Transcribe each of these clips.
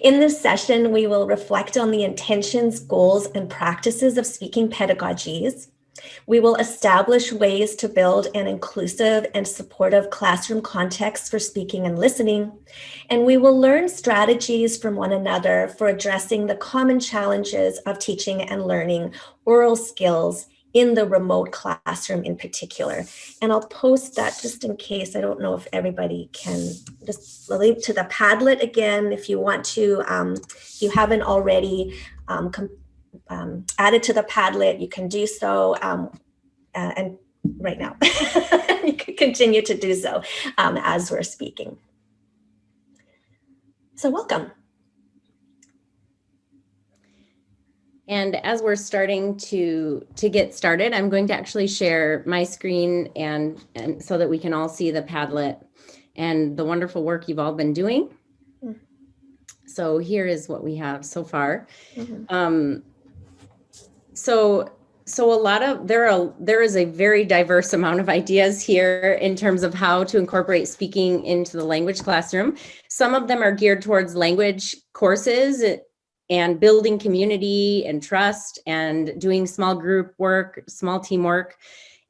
In this session, we will reflect on the intentions, goals, and practices of speaking pedagogies. We will establish ways to build an inclusive and supportive classroom context for speaking and listening. And we will learn strategies from one another for addressing the common challenges of teaching and learning oral skills in the remote classroom in particular. And I'll post that just in case. I don't know if everybody can just link to the Padlet again if you want to, um, if you haven't already um, um, added to the Padlet, you can do so. Um, uh, and right now, you can continue to do so um, as we're speaking. So welcome. And as we're starting to, to get started, I'm going to actually share my screen and, and so that we can all see the Padlet and the wonderful work you've all been doing. Hmm. So here is what we have so far. Mm -hmm. um, so so a lot of there are there is a very diverse amount of ideas here in terms of how to incorporate speaking into the language classroom. Some of them are geared towards language courses and building community and trust and doing small group work, small team work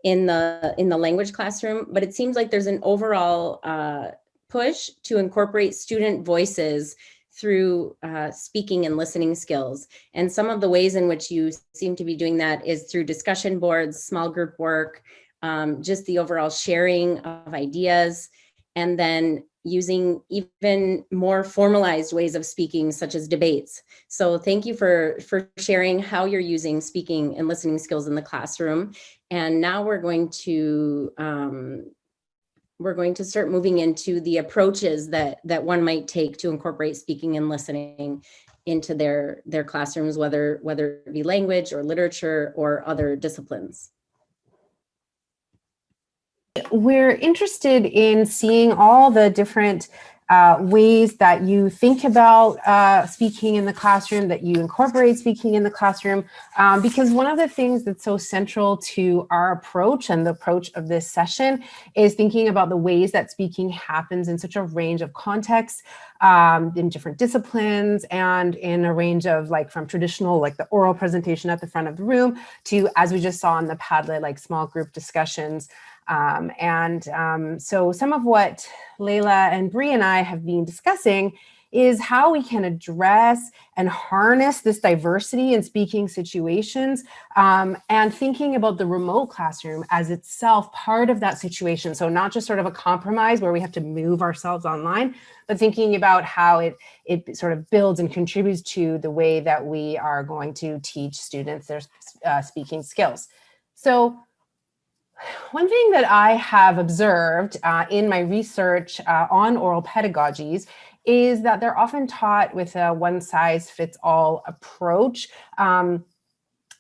in the in the language classroom. But it seems like there's an overall uh, push to incorporate student voices through uh, speaking and listening skills. And some of the ways in which you seem to be doing that is through discussion boards, small group work, um, just the overall sharing of ideas, and then using even more formalized ways of speaking, such as debates. So thank you for, for sharing how you're using speaking and listening skills in the classroom. And now we're going to um, we're going to start moving into the approaches that that one might take to incorporate speaking and listening into their their classrooms, whether whether it be language or literature or other disciplines we're interested in seeing all the different uh, ways that you think about uh, speaking in the classroom, that you incorporate speaking in the classroom, um, because one of the things that's so central to our approach and the approach of this session is thinking about the ways that speaking happens in such a range of contexts, um, in different disciplines and in a range of like from traditional, like the oral presentation at the front of the room to, as we just saw in the Padlet, like small group discussions um, and um, so some of what Layla and Bree and I have been discussing is how we can address and harness this diversity in speaking situations um, and thinking about the remote classroom as itself part of that situation. So not just sort of a compromise where we have to move ourselves online, but thinking about how it, it sort of builds and contributes to the way that we are going to teach students their uh, speaking skills. So one thing that I have observed uh, in my research uh, on oral pedagogies is that they're often taught with a one size fits all approach. Um,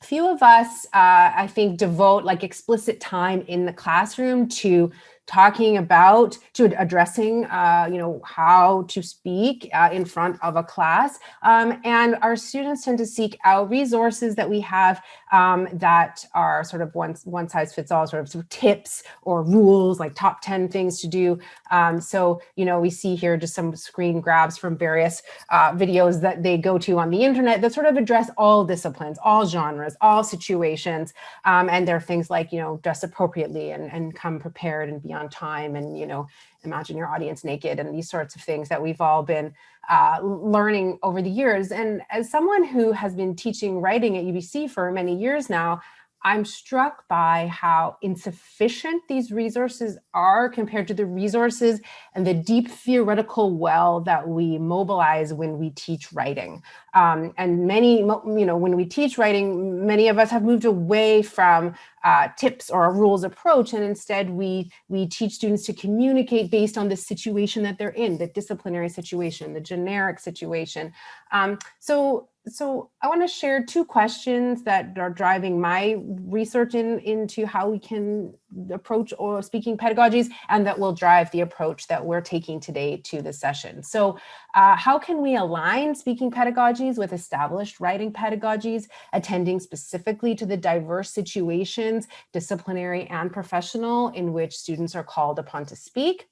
few of us, uh, I think, devote like explicit time in the classroom to talking about to addressing uh, you know how to speak uh, in front of a class. Um, and our students tend to seek out resources that we have um, that are sort of one, one size fits all sort of, sort of tips or rules like top 10 things to do. Um, so you know we see here just some screen grabs from various uh, videos that they go to on the internet that sort of address all disciplines all genres all situations um, and there are things like you know dress appropriately and, and come prepared and beyond on time and, you know, imagine your audience naked and these sorts of things that we've all been uh, learning over the years. And as someone who has been teaching writing at UBC for many years now, I'm struck by how insufficient these resources are compared to the resources and the deep theoretical well that we mobilize when we teach writing. Um, and many, you know, when we teach writing, many of us have moved away from uh, tips or a rules approach, and instead we, we teach students to communicate based on the situation that they're in, the disciplinary situation, the generic situation. Um, so so I want to share two questions that are driving my research in, into how we can approach or speaking pedagogies and that will drive the approach that we're taking today to the session. So uh, how can we align speaking pedagogies with established writing pedagogies, attending specifically to the diverse situations, disciplinary and professional, in which students are called upon to speak?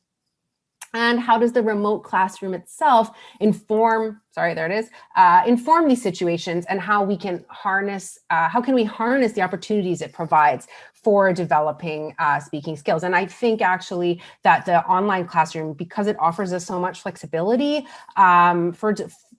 And how does the remote classroom itself inform sorry there it is uh, inform these situations and how we can harness uh, how can we harness the opportunities it provides for developing uh, speaking skills? And i think actually that the online classroom because it offers us so much flexibility um, for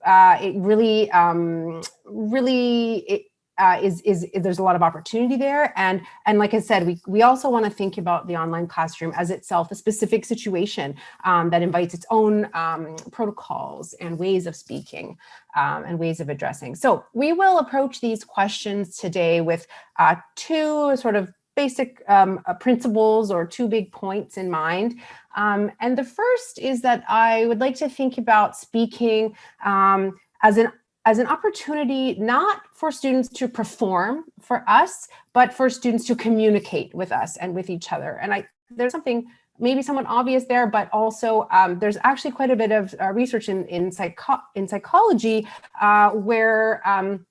uh, it really um, really it, uh, is, is, is, there's a lot of opportunity there. And, and like I said, we, we also want to think about the online classroom as itself a specific situation um, that invites its own um, protocols and ways of speaking um, and ways of addressing. So we will approach these questions today with uh, two sort of basic um, uh, principles or two big points in mind. Um, and the first is that I would like to think about speaking um, as an as an opportunity not for students to perform for us, but for students to communicate with us and with each other. And I there's something maybe somewhat obvious there, but also um, there's actually quite a bit of uh, research in in, psycho in psychology uh, where um,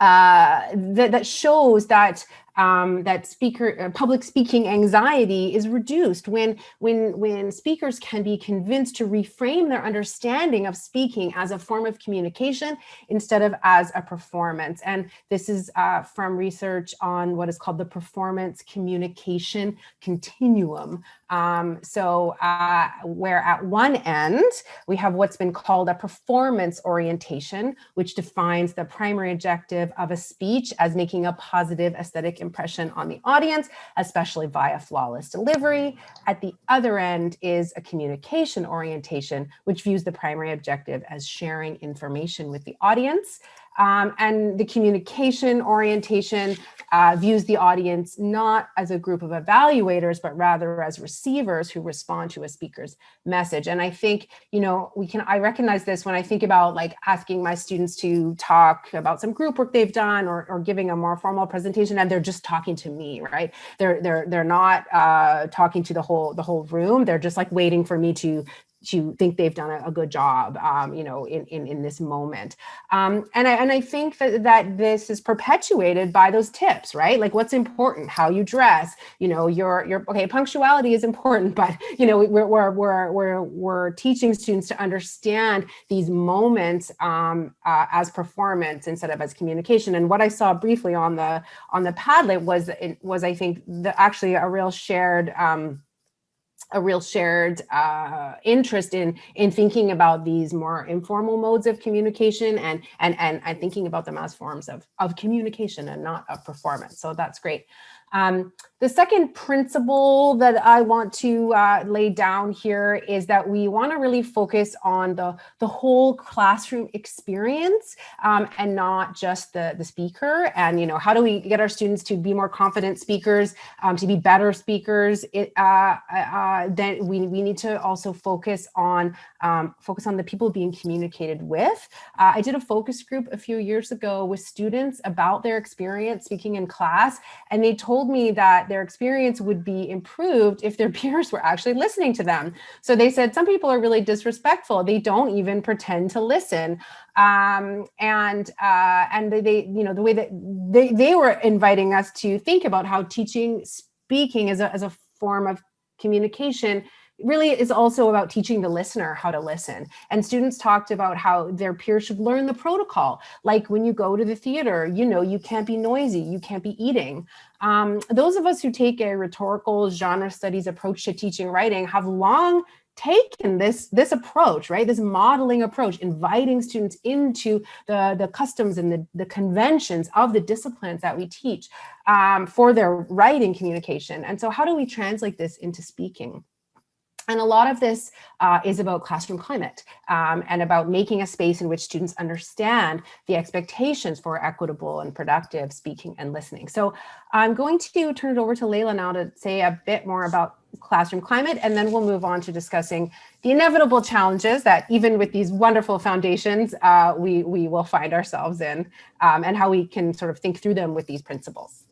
uh, that, that shows that um, that speaker uh, public speaking anxiety is reduced when when when speakers can be convinced to reframe their understanding of speaking as a form of communication instead of as a performance. And this is uh, from research on what is called the performance communication continuum. Um, so uh, where at one end we have what's been called a performance orientation which defines the primary objective of a speech as making a positive aesthetic impression on the audience, especially via flawless delivery. At the other end is a communication orientation, which views the primary objective as sharing information with the audience. Um, and the communication orientation uh, views the audience not as a group of evaluators, but rather as receivers who respond to a speaker's message. And I think, you know, we can, I recognize this when I think about like asking my students to talk about some group work they've done or, or giving a more formal presentation and they're just talking to me, right? They're, they're, they're not uh, talking to the whole, the whole room. They're just like waiting for me to to think they've done a, a good job, um, you know, in, in, in this moment. Um, and, I, and I think that, that this is perpetuated by those tips, right? Like what's important, how you dress, you know, your, your okay, punctuality is important, but, you know, we're, we're, we're, we're, we're teaching students to understand these moments um, uh, as performance instead of as communication. And what I saw briefly on the, on the Padlet was, it was I think, the, actually a real shared, um, a real shared uh, interest in in thinking about these more informal modes of communication and and and, and thinking about them as forms of of communication and not of performance. So that's great. Um, the second principle that I want to uh, lay down here is that we want to really focus on the, the whole classroom experience um, and not just the, the speaker. And, you know, how do we get our students to be more confident speakers, um, to be better speakers? It, uh, uh, then we, we need to also focus on um, focus on the people being communicated with. Uh, I did a focus group a few years ago with students about their experience speaking in class, and they told me that their experience would be improved if their peers were actually listening to them. So they said some people are really disrespectful. They don't even pretend to listen. Um, and uh, and they, you know, the way that they, they were inviting us to think about how teaching speaking as a, as a form of communication really is also about teaching the listener how to listen. And students talked about how their peers should learn the protocol. Like when you go to the theater, you know, you can't be noisy, you can't be eating. Um, those of us who take a rhetorical genre studies approach to teaching writing have long taken this this approach right this modeling approach inviting students into the the customs and the, the conventions of the disciplines that we teach um, for their writing communication and so how do we translate this into speaking and a lot of this uh, is about classroom climate um, and about making a space in which students understand the expectations for equitable and productive speaking and listening. So I'm going to turn it over to Layla now to say a bit more about classroom climate, and then we'll move on to discussing the inevitable challenges that even with these wonderful foundations, uh, we, we will find ourselves in um, and how we can sort of think through them with these principles.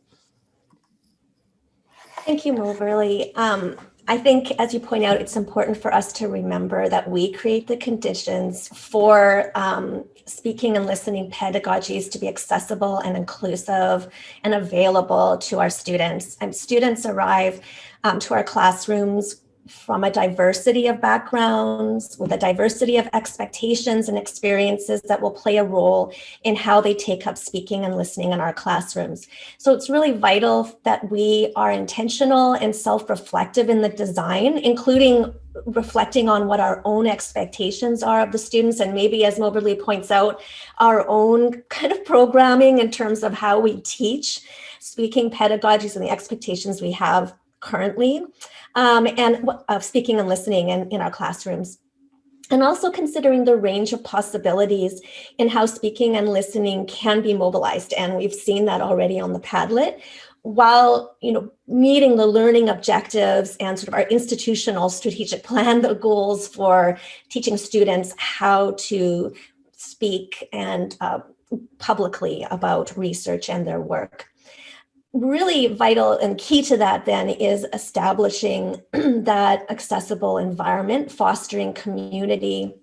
Thank you, Moberly. Um, I think, as you point out, it's important for us to remember that we create the conditions for um, speaking and listening pedagogies to be accessible and inclusive and available to our students. And students arrive um, to our classrooms from a diversity of backgrounds, with a diversity of expectations and experiences that will play a role in how they take up speaking and listening in our classrooms. So it's really vital that we are intentional and self-reflective in the design, including reflecting on what our own expectations are of the students and maybe as Moberly points out, our own kind of programming in terms of how we teach speaking pedagogies and the expectations we have currently um, and of speaking and listening in, in our classrooms. And also considering the range of possibilities in how speaking and listening can be mobilized. And we've seen that already on the Padlet while you know meeting the learning objectives and sort of our institutional strategic plan the goals for teaching students how to speak and uh, publicly about research and their work really vital and key to that then is establishing that accessible environment, fostering community,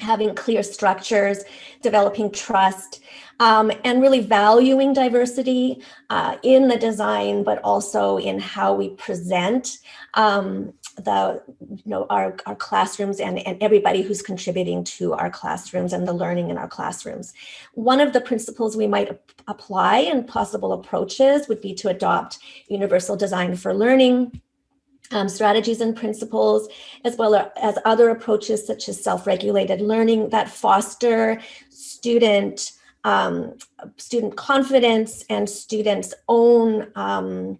having clear structures, developing trust, um, and really valuing diversity uh, in the design, but also in how we present um, the, you know, our, our classrooms and, and everybody who's contributing to our classrooms and the learning in our classrooms. One of the principles we might apply and possible approaches would be to adopt universal design for learning, um, strategies and principles, as well as other approaches such as self-regulated learning that foster student um, student confidence and students' own um,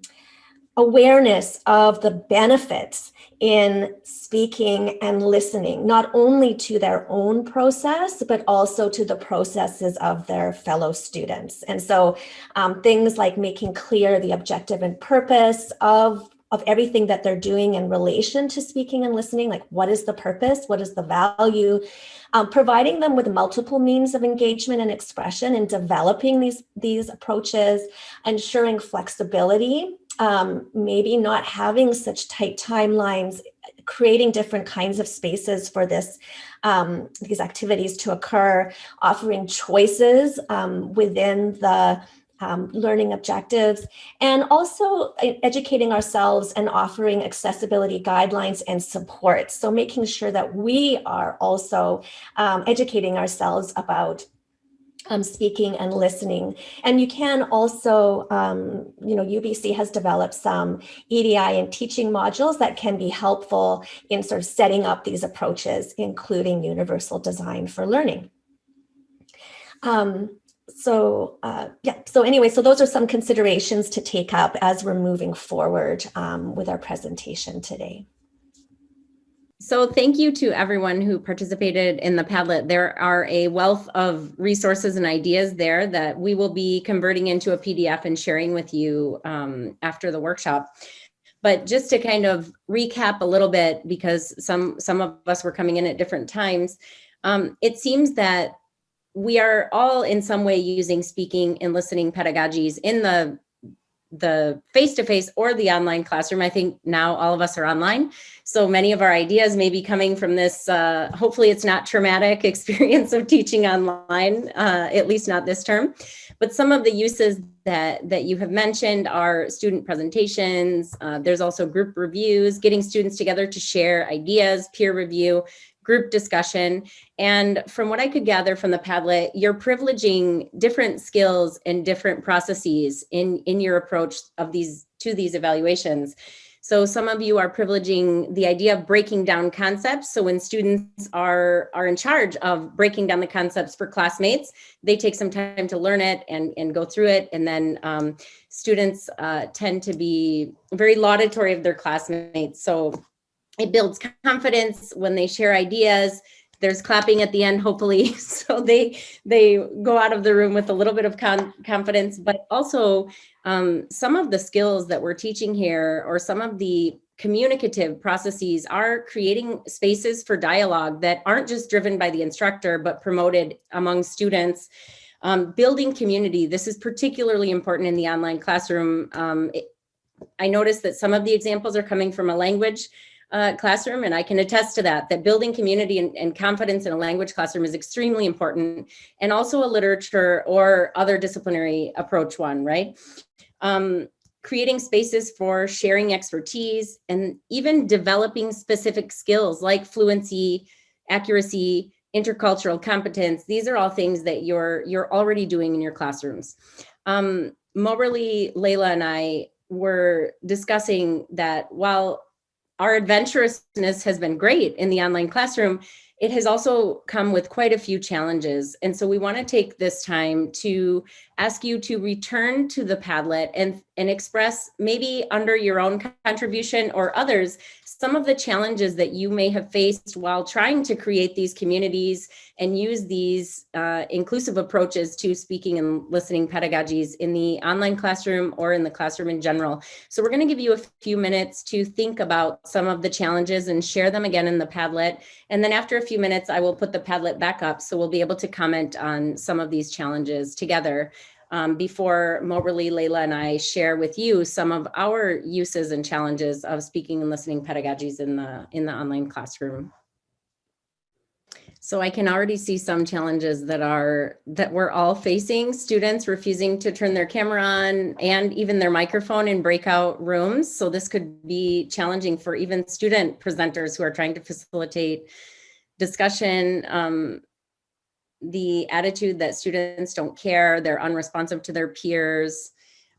awareness of the benefits in speaking and listening, not only to their own process, but also to the processes of their fellow students. And so um, things like making clear the objective and purpose of of everything that they're doing in relation to speaking and listening, like what is the purpose, what is the value, um, providing them with multiple means of engagement and expression and developing these, these approaches, ensuring flexibility um, maybe not having such tight timelines, creating different kinds of spaces for this, um, these activities to occur, offering choices um, within the um, learning objectives, and also educating ourselves and offering accessibility guidelines and support. So making sure that we are also um, educating ourselves about um, speaking and listening. And you can also, um, you know, UBC has developed some EDI and teaching modules that can be helpful in sort of setting up these approaches, including universal design for learning. Um, so uh, yeah, so anyway, so those are some considerations to take up as we're moving forward um, with our presentation today. So thank you to everyone who participated in the Padlet. There are a wealth of resources and ideas there that we will be converting into a PDF and sharing with you um, after the workshop. But just to kind of recap a little bit, because some, some of us were coming in at different times, um, it seems that we are all in some way using speaking and listening pedagogies in the the face-to-face -face or the online classroom. I think now all of us are online. So many of our ideas may be coming from this, uh, hopefully it's not traumatic experience of teaching online, uh, at least not this term. But some of the uses that, that you have mentioned are student presentations. Uh, there's also group reviews, getting students together to share ideas, peer review, group discussion. And from what I could gather from the Padlet, you're privileging different skills and different processes in, in your approach of these to these evaluations. So some of you are privileging the idea of breaking down concepts. So when students are, are in charge of breaking down the concepts for classmates, they take some time to learn it and, and go through it. And then um, students uh, tend to be very laudatory of their classmates. So it builds confidence when they share ideas. There's clapping at the end hopefully. So they they go out of the room with a little bit of con confidence but also um, some of the skills that we're teaching here or some of the communicative processes are creating spaces for dialogue that aren't just driven by the instructor but promoted among students. Um, building community this is particularly important in the online classroom. Um, it, I noticed that some of the examples are coming from a language uh, classroom, and I can attest to that, that building community and, and, confidence in a language classroom is extremely important, and also a literature or other disciplinary approach one, right? Um, creating spaces for sharing expertise, and even developing specific skills like fluency, accuracy, intercultural competence. These are all things that you're, you're already doing in your classrooms. Um, Moberly, Layla, and I were discussing that while our adventurousness has been great in the online classroom, it has also come with quite a few challenges. And so we wanna take this time to ask you to return to the Padlet and, and express maybe under your own contribution or others, some of the challenges that you may have faced while trying to create these communities and use these uh, inclusive approaches to speaking and listening pedagogies in the online classroom or in the classroom in general. So we're gonna give you a few minutes to think about some of the challenges and share them again in the Padlet. And then after a few minutes, I will put the Padlet back up so we'll be able to comment on some of these challenges together um, before Moberly, Layla, and I share with you some of our uses and challenges of speaking and listening pedagogies in the, in the online classroom. So I can already see some challenges that are that we're all facing, students refusing to turn their camera on and even their microphone in breakout rooms. So this could be challenging for even student presenters who are trying to facilitate discussion um, the attitude that students don't care, they're unresponsive to their peers.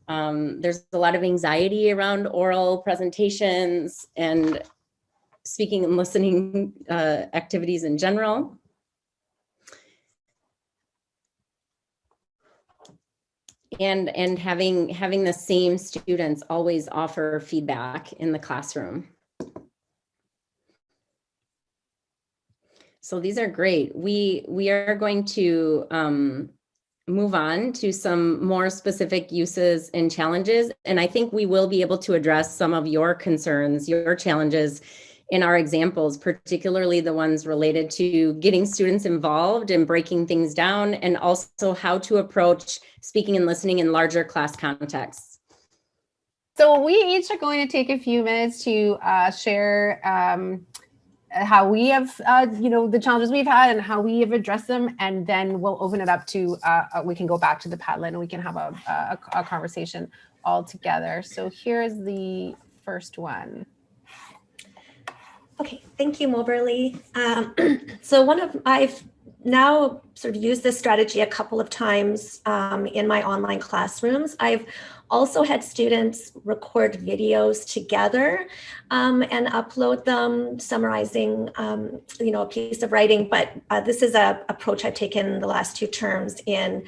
Um, there's a lot of anxiety around oral presentations and speaking and listening uh, activities in general. And, and having, having the same students always offer feedback in the classroom. So these are great. We we are going to um, move on to some more specific uses and challenges. And I think we will be able to address some of your concerns, your challenges in our examples, particularly the ones related to getting students involved and breaking things down, and also how to approach speaking and listening in larger class contexts. So we each are going to take a few minutes to uh, share um, how we have, uh, you know, the challenges we've had and how we have addressed them. And then we'll open it up to, uh, uh we can go back to the Padlet and we can have a, a, a conversation all together. So here's the first one. Okay, thank you, Moberly. Um, so one of, I've now sort of used this strategy a couple of times um, in my online classrooms. I've also had students record videos together um, and upload them summarizing, um, you know, a piece of writing. But uh, this is a approach I've taken the last two terms in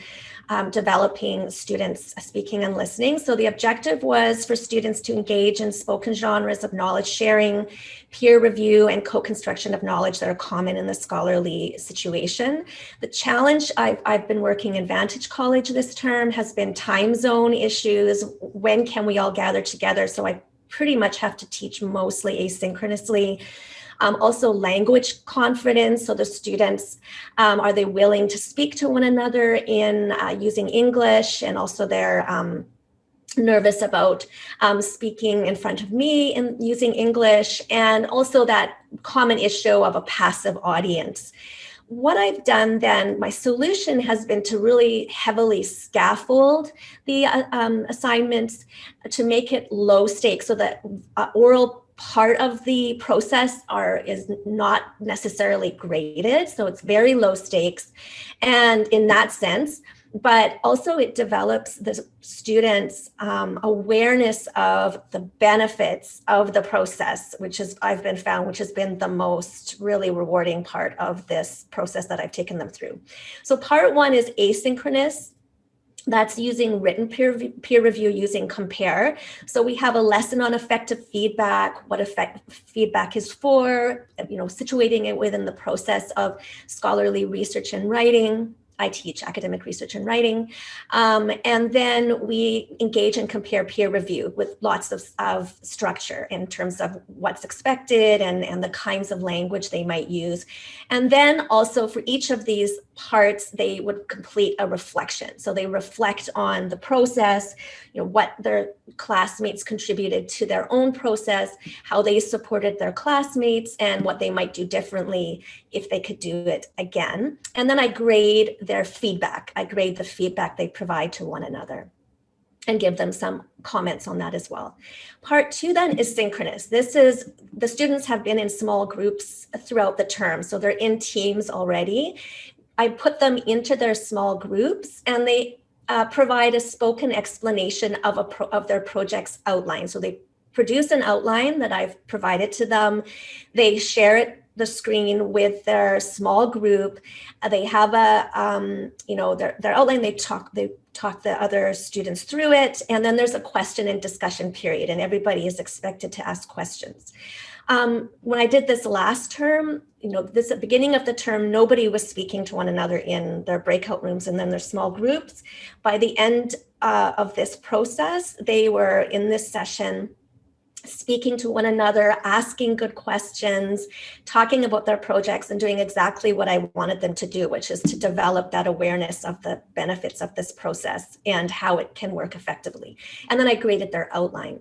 um, developing students speaking and listening. So the objective was for students to engage in spoken genres of knowledge sharing, peer review, and co-construction of knowledge that are common in the scholarly situation. The challenge I've, I've been working in Vantage College this term has been time zone issues. When can we all gather together? So I pretty much have to teach mostly asynchronously. Um, also language confidence. So the students, um, are they willing to speak to one another in uh, using English and also their um, nervous about um, speaking in front of me and using English and also that common issue of a passive audience. What I've done then, my solution has been to really heavily scaffold the uh, um, assignments to make it low stakes so that uh, oral part of the process are is not necessarily graded. So it's very low stakes. And in that sense, but also it develops the students um, awareness of the benefits of the process, which is I've been found, which has been the most really rewarding part of this process that I've taken them through. So part one is asynchronous that's using written peer, peer review using ComPAIR. So we have a lesson on effective feedback, what effect feedback is for, you know, situating it within the process of scholarly research and writing. I teach academic research and writing. Um, and then we engage and ComPAIR peer review with lots of, of structure in terms of what's expected and, and the kinds of language they might use. And then also for each of these parts, they would complete a reflection. So they reflect on the process, you know, what their classmates contributed to their own process, how they supported their classmates, and what they might do differently if they could do it again. And then I grade their feedback. I grade the feedback they provide to one another. and give them some comments on that as well. Part two then is synchronous. This is, the students have been in small groups throughout the term, so they're in teams already. I put them into their small groups and they uh, provide a spoken explanation of, a pro of their project's outline. So they produce an outline that I've provided to them. They share it the screen with their small group. Uh, they have a, um, you know, their, their outline, they talk, they talk the other students through it. And then there's a question and discussion period and everybody is expected to ask questions. Um, when I did this last term, you know, this at the beginning of the term, nobody was speaking to one another in their breakout rooms and then their small groups. By the end uh, of this process, they were in this session speaking to one another, asking good questions, talking about their projects and doing exactly what I wanted them to do, which is to develop that awareness of the benefits of this process and how it can work effectively. And then I graded their outline.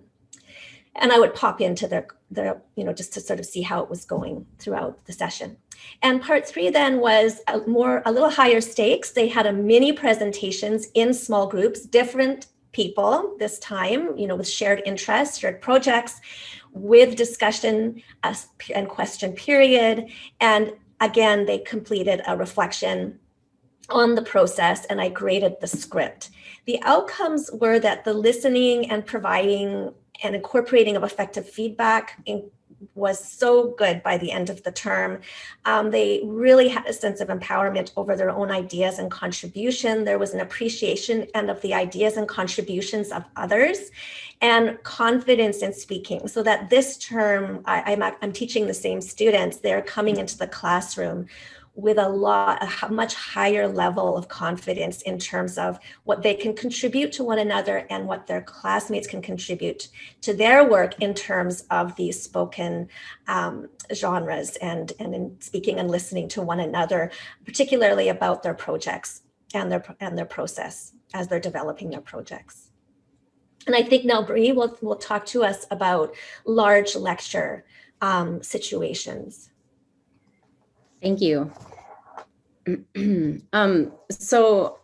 And I would pop into their, their, you know, just to sort of see how it was going throughout the session. And part three then was a more, a little higher stakes. They had a mini presentations in small groups, different people this time, you know, with shared interests, shared projects, with discussion uh, and question period. And again, they completed a reflection on the process and I graded the script. The outcomes were that the listening and providing and incorporating of effective feedback was so good by the end of the term. Um, they really had a sense of empowerment over their own ideas and contribution. There was an appreciation and of the ideas and contributions of others and confidence in speaking so that this term, I, I'm, I'm teaching the same students, they're coming into the classroom with a lot, a much higher level of confidence in terms of what they can contribute to one another and what their classmates can contribute to their work in terms of these spoken um, genres and, and in speaking and listening to one another, particularly about their projects and their, and their process as they're developing their projects. And I think now Bree will, will talk to us about large lecture um, situations. Thank you. um, so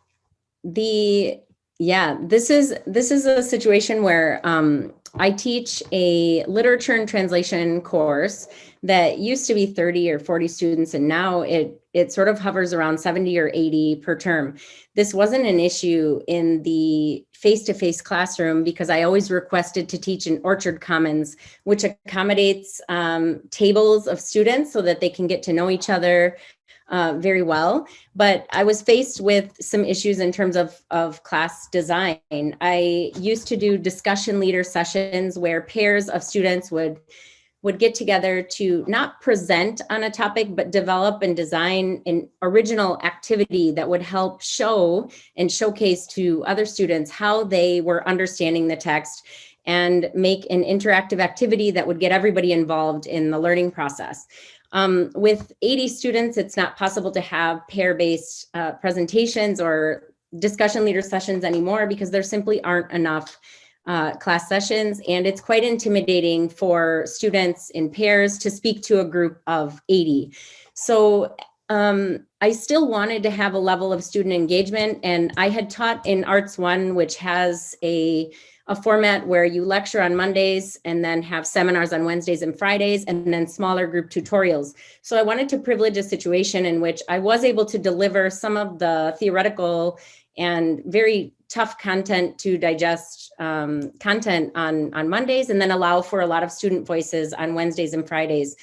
the, yeah, this is, this is a situation where um, I teach a literature and translation course that used to be 30 or 40 students and now it it sort of hovers around 70 or 80 per term. This wasn't an issue in the face-to-face -face classroom because I always requested to teach in Orchard Commons, which accommodates um, tables of students so that they can get to know each other uh, very well. But I was faced with some issues in terms of, of class design. I used to do discussion leader sessions where pairs of students would would get together to not present on a topic, but develop and design an original activity that would help show and showcase to other students how they were understanding the text and make an interactive activity that would get everybody involved in the learning process. Um, with 80 students, it's not possible to have pair-based uh, presentations or discussion leader sessions anymore because there simply aren't enough uh, class sessions and it's quite intimidating for students in pairs to speak to a group of 80. So um, I still wanted to have a level of student engagement and I had taught in Arts One, which has a a format where you lecture on Mondays and then have seminars on Wednesdays and Fridays and then smaller group tutorials. So I wanted to privilege a situation in which I was able to deliver some of the theoretical and very tough content to digest um, content on, on Mondays and then allow for a lot of student voices on Wednesdays and Fridays.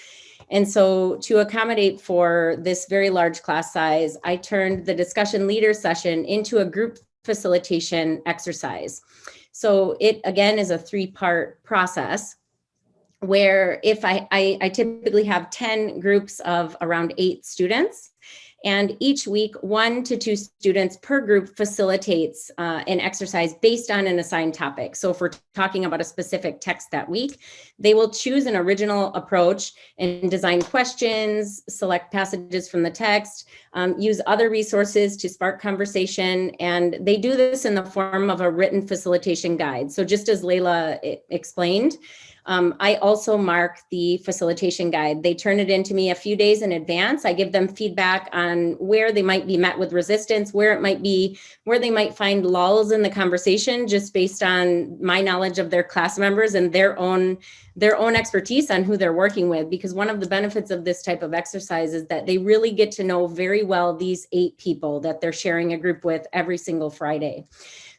And so to accommodate for this very large class size, I turned the discussion leader session into a group facilitation exercise. So it again is a three part process where if I, I, I typically have 10 groups of around eight students and each week, one to two students per group facilitates uh, an exercise based on an assigned topic. So if we're talking about a specific text that week, they will choose an original approach and design questions, select passages from the text, um, use other resources to spark conversation. And they do this in the form of a written facilitation guide. So just as Layla explained, Um, I also mark the facilitation guide. They turn it into me a few days in advance. I give them feedback on where they might be met with resistance, where it might be, where they might find lulls in the conversation just based on my knowledge of their class members and their own their own expertise on who they're working with because one of the benefits of this type of exercise is that they really get to know very well these eight people that they're sharing a group with every single Friday.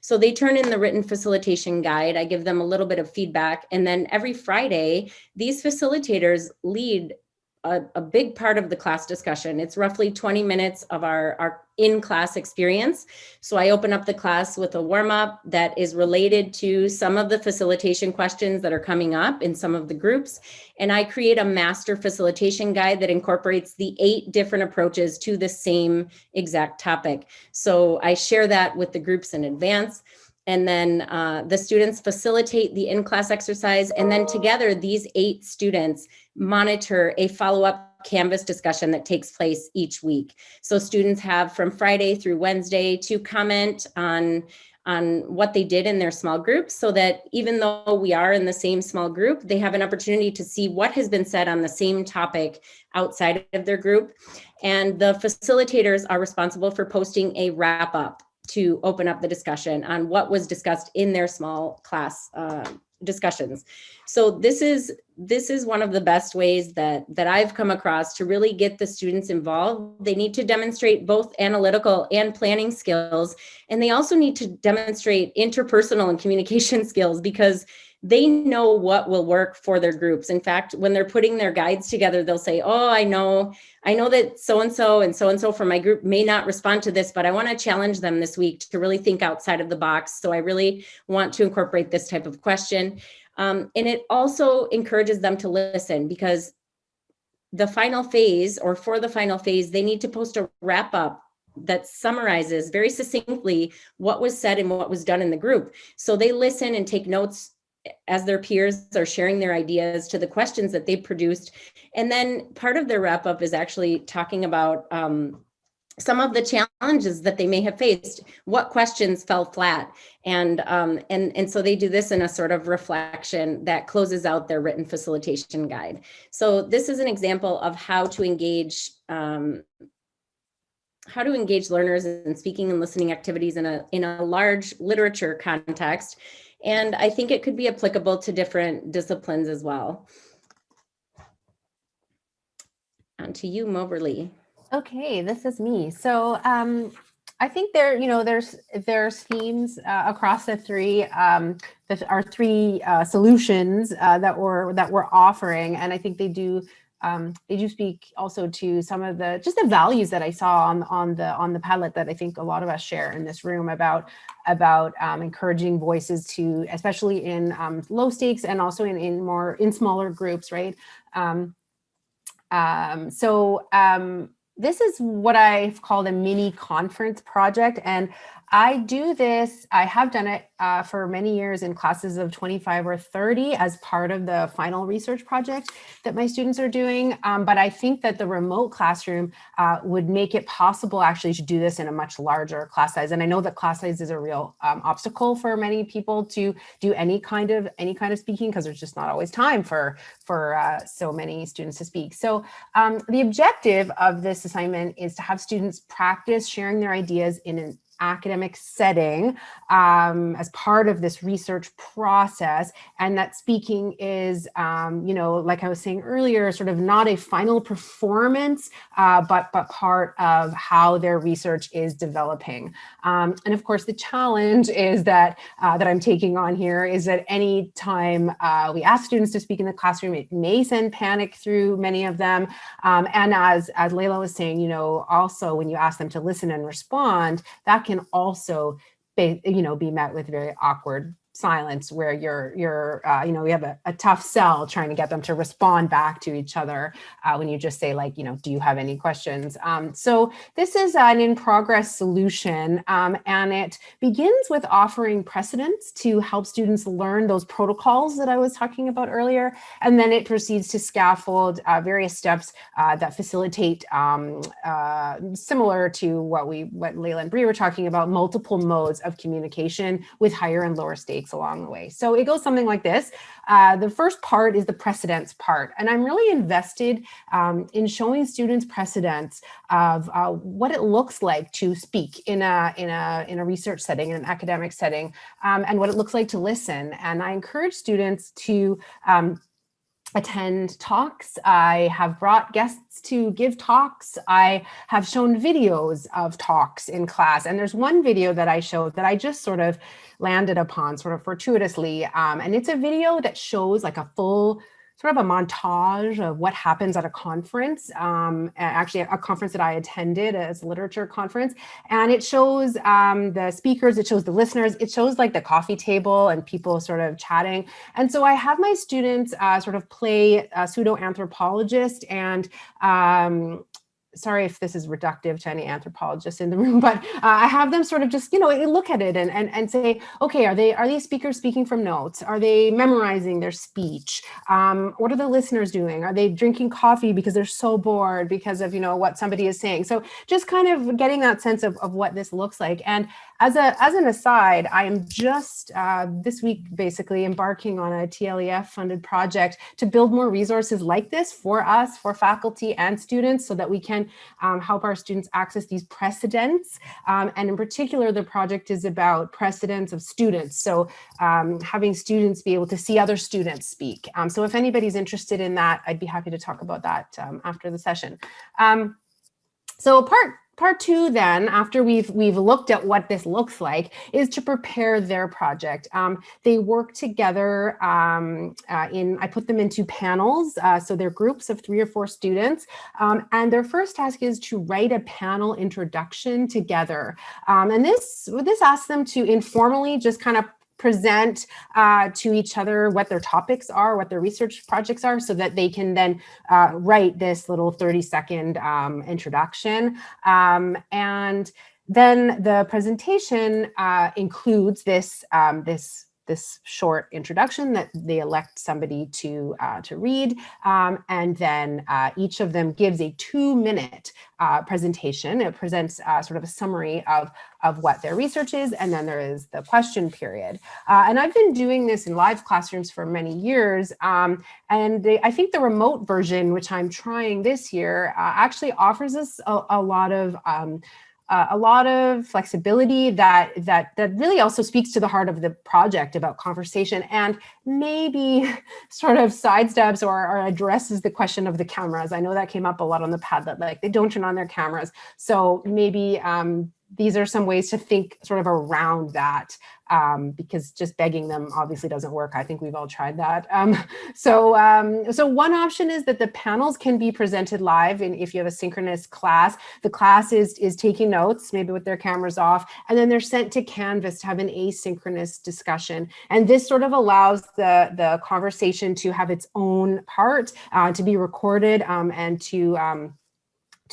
So they turn in the written facilitation guide. I give them a little bit of feedback. And then every Friday, these facilitators lead a, a, big part of the class discussion. It's roughly 20 minutes of our, our in-class experience. So I open up the class with a warm-up that is related to some of the facilitation questions that are coming up in some of the groups. And I create a master facilitation guide that incorporates the eight different approaches to the same exact topic. So I share that with the groups in advance and then uh, the students facilitate the in-class exercise and then together these eight students monitor a follow-up Canvas discussion that takes place each week. So students have from Friday through Wednesday to comment on, on what they did in their small groups so that even though we are in the same small group, they have an opportunity to see what has been said on the same topic outside of their group. And the facilitators are responsible for posting a wrap up to open up the discussion on what was discussed in their small class uh, discussions. So this is this is one of the best ways that that I've come across to really get the students involved. They need to demonstrate both analytical and planning skills, and they also need to demonstrate interpersonal and communication skills because they know what will work for their groups. In fact, when they're putting their guides together, they'll say, oh, I know, I know that so-and-so and so-and-so from my group may not respond to this, but I wanna challenge them this week to really think outside of the box. So I really want to incorporate this type of question. Um, and it also encourages them to listen because the final phase or for the final phase, they need to post a wrap up that summarizes very succinctly what was said and what was done in the group. So they listen and take notes as their peers are sharing their ideas to the questions that they produced. And then part of their wrap up is actually talking about um, some of the challenges that they may have faced, what questions fell flat. And, um, and, and so they do this in a sort of reflection that closes out their written facilitation guide. So this is an example of how to engage um, how to engage learners in speaking and listening activities in a in a large literature context and I think it could be applicable to different disciplines as well. On to you, Moberly. Okay, this is me. So um, I think there, you know, there's there's themes uh, across the three um, the, our three uh, solutions uh, that we're that we're offering, and I think they do um, they do speak also to some of the just the values that I saw on on the on the Padlet that I think a lot of us share in this room about about um, encouraging voices to especially in um, low stakes and also in in more in smaller groups, right? Um, um, so um, this is what I've called a mini conference project, and I do this, I have done it uh, for many years in classes of 25 or 30 as part of the final research project that my students are doing. Um, but I think that the remote classroom uh, would make it possible actually to do this in a much larger class size. And I know that class size is a real um, obstacle for many people to do any kind of any kind of speaking because there's just not always time for, for uh, so many students to speak. So um, the objective of this assignment is to have students practice sharing their ideas in an academic setting um, as part of this research process and that speaking is, um, you know, like I was saying earlier, sort of not a final performance, uh, but, but part of how their research is developing. Um, and of course, the challenge is that, uh, that I'm taking on here is that any time uh, we ask students to speak in the classroom, it may send panic through many of them. Um, and as, as Layla was saying, you know, also when you ask them to listen and respond, that can also be, you know, be met with very awkward silence where you're you're uh, you know we have a, a, tough sell trying to get them to respond back to each other uh, when you just say like you know do you have any questions? Um, so this is an in progress solution um, and it begins with offering precedents to help students learn those protocols that I was talking about earlier and then it proceeds to scaffold uh, various steps uh, that facilitate um, uh, similar to what we what Layla and Bree were talking about multiple modes of communication with higher and lower stakes along the way. So it goes something like this. Uh, the first part is the precedence part. And I'm really invested um, in showing students precedents of uh, what it looks like to speak in a, in a, in a research setting, in an academic setting, um, and what it looks like to listen. And I encourage students to um, attend talks. I have brought guests to give talks. I have shown videos of talks in class. And there's one video that I showed that I just sort of landed upon sort of fortuitously. Um, and it's a video that shows like a full sort of a montage of what happens at a conference, um, actually a conference that I attended as a literature conference. And it shows um, the speakers, it shows the listeners, it shows like the coffee table and people sort of chatting. And so I have my students uh, sort of play a pseudo anthropologist and um, sorry if this is reductive to any anthropologists in the room, but uh, I have them sort of just, you know, look at it and, and, and say, okay, are they are these speakers speaking from notes? Are they memorizing their speech? Um, what are the listeners doing? Are they drinking coffee because they're so bored because of, you know, what somebody is saying? So just kind of getting that sense of, of what this looks like. And as, a, as an aside, I am just uh, this week basically embarking on a TLEF funded project to build more resources like this for us, for faculty and students so that we can um, help our students access these precedents. Um, and in particular, the project is about precedents of students. So um, having students be able to see other students speak. Um, so if anybody's interested in that, I'd be happy to talk about that um, after the session. Um, so part Part two then, after we've we've looked at what this looks like, is to prepare their project. Um, they work together um, uh, in, I put them into panels, uh, so they're groups of three or four students, um, and their first task is to write a panel introduction together. Um, and this, this asks them to informally just kind of present uh, to each other what their topics are, what their research projects are, so that they can then uh, write this little 30 second um, introduction. Um, and then the presentation uh, includes this, um, this this short introduction that they elect somebody to uh, to read, um, and then uh, each of them gives a two-minute uh, presentation. It presents uh, sort of a summary of of what their research is, and then there is the question period. Uh, and I've been doing this in live classrooms for many years, um, and they, I think the remote version, which I'm trying this year, uh, actually offers us a, a lot of um, uh, a lot of flexibility that that that really also speaks to the heart of the project about conversation and maybe sort of sidesteps or, or addresses the question of the cameras. I know that came up a lot on the Padlet, like they don't turn on their cameras. So maybe um, these are some ways to think sort of around that um, because just begging them obviously doesn't work. I think we've all tried that. Um, so, um, so one option is that the panels can be presented live and if you have a synchronous class, the class is, is taking notes, maybe with their cameras off, and then they're sent to Canvas to have an asynchronous discussion. And this sort of allows the, the conversation to have its own part, uh, to be recorded um, and to um,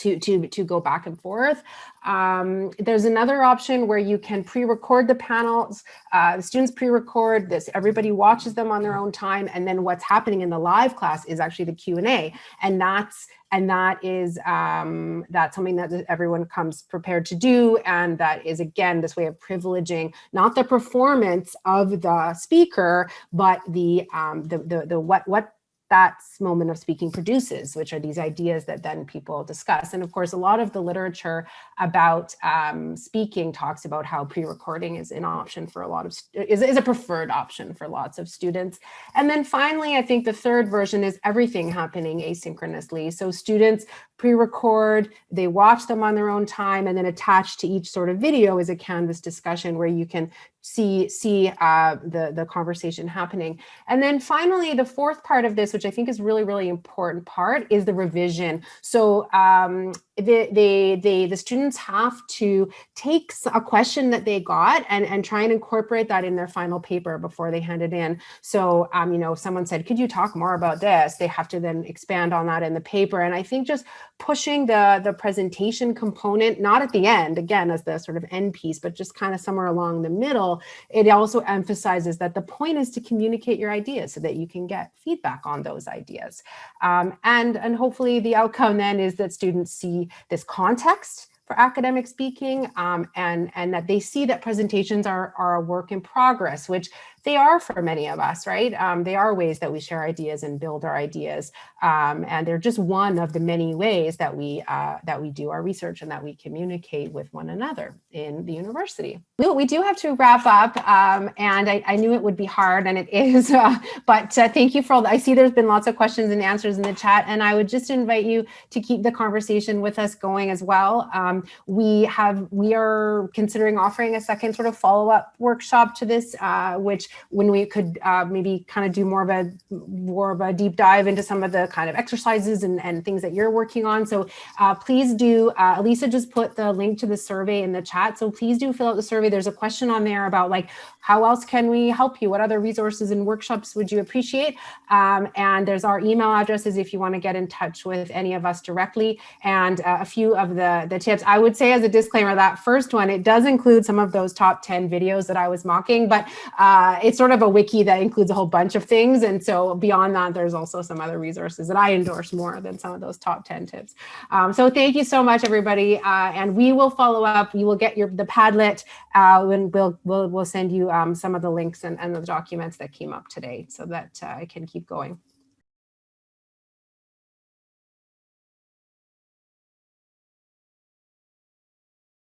to, to, to go back and forth. Um, there's another option where you can pre-record the panels. Uh, the students pre-record this, everybody watches them on their own time. And then what's happening in the live class is actually the Q&A. And that's and that is um, that's something that everyone comes prepared to do. And that is, again, this way of privileging not the performance of the speaker, but the, um, the, the, the what, what that moment of speaking produces, which are these ideas that then people discuss. And of course, a lot of the literature about um, speaking talks about how pre-recording is an option for a lot of, is, is a preferred option for lots of students. And then finally, I think the third version is everything happening asynchronously. So students pre-record, they watch them on their own time, and then attached to each sort of video is a Canvas discussion where you can see see uh, the the conversation happening. And then finally, the fourth part of this, which I think is really really important part, is the revision. So um, the, the, the, the students have to take a question that they got and, and try and incorporate that in their final paper before they hand it in. So, um, you know, someone said, could you talk more about this? They have to then expand on that in the paper. And I think just pushing the, the presentation component, not at the end, again, as the sort of end piece, but just kind of somewhere along the middle, it also emphasizes that the point is to communicate your ideas so that you can get feedback on those ideas. Um, and, and hopefully the outcome then is that students see this context for academic speaking um, and, and that they see that presentations are, are a work in progress, which they are for many of us, right? Um, they are ways that we share ideas and build our ideas. Um, and they're just one of the many ways that we uh, that we do our research and that we communicate with one another in the university. We, we do have to wrap up um, and I, I, knew it would be hard and it is, uh, but uh, thank you for all, the, I see there's been lots of questions and answers in the chat and I would just invite you to keep the conversation with us going as well. Um, we have, we are considering offering a second sort of follow-up workshop to this, uh, which when we could uh, maybe kind of do more of a, more of a deep dive into some of the kind of exercises and, and things that you're working on. So uh, please do, uh, Elisa just put the link to the survey in the chat. So please do fill out the survey. There's a question on there about like, how else can we help you? What other resources and workshops would you appreciate? Um, and there's our email addresses if you want to get in touch with any of us directly and uh, a few of the, the tips. I would say as a disclaimer, that first one, it does include some of those top 10 videos that I was mocking, but uh, it's sort of a wiki that includes a whole bunch of things. And so beyond that, there's also some other resources that I endorse more than some of those top 10 tips. Um, so thank you so much, everybody. Uh, and we will follow up. You will get your the Padlet uh, and we'll, we'll, we'll send you um, some of the links and, and the documents that came up today so that uh, I can keep going.